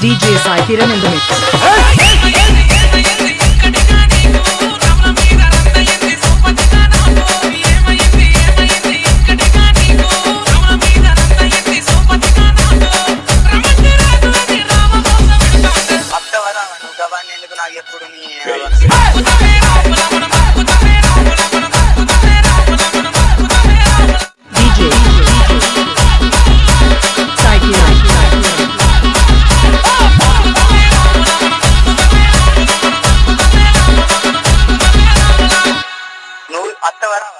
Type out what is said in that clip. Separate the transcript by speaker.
Speaker 1: DJ Sai Kiran in the mix.
Speaker 2: ఎప్పుడు నీ மற்றவர்